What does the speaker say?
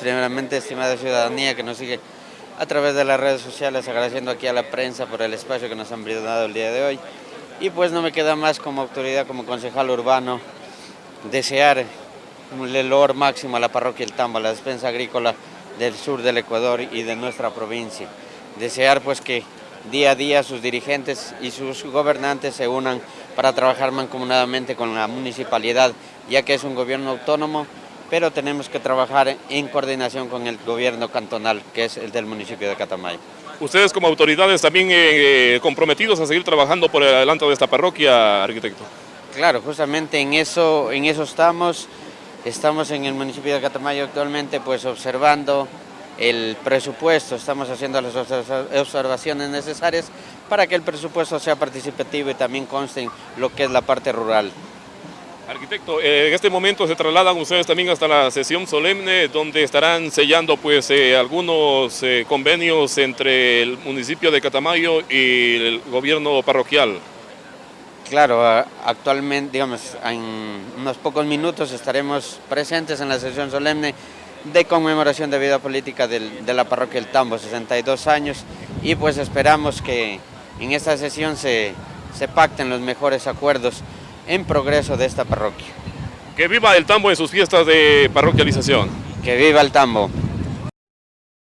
Primeramente, estimada ciudadanía que nos sigue a través de las redes sociales, agradeciendo aquí a la prensa por el espacio que nos han brindado el día de hoy. Y pues no me queda más como autoridad, como concejal urbano, desear un lelor máximo a la parroquia El Tambo, a la despensa agrícola del sur del Ecuador y de nuestra provincia. Desear pues que día a día sus dirigentes y sus gobernantes se unan para trabajar mancomunadamente con la municipalidad, ya que es un gobierno autónomo, pero tenemos que trabajar en coordinación con el gobierno cantonal, que es el del municipio de Catamayo. Ustedes como autoridades también eh, comprometidos a seguir trabajando por el adelanto de esta parroquia, arquitecto. Claro, justamente en eso, en eso estamos. Estamos en el municipio de Catamayo actualmente pues observando el presupuesto, estamos haciendo las observaciones necesarias para que el presupuesto sea participativo y también conste en lo que es la parte rural. Arquitecto, eh, en este momento se trasladan ustedes también hasta la sesión solemne donde estarán sellando pues eh, algunos eh, convenios entre el municipio de Catamayo y el gobierno parroquial. Claro, actualmente, digamos, en unos pocos minutos estaremos presentes en la sesión solemne de conmemoración de vida política de la parroquia El Tambo, 62 años, y pues esperamos que en esta sesión se, se pacten los mejores acuerdos en progreso de esta parroquia. Que viva el Tambo en sus fiestas de parroquialización. Que viva el Tambo.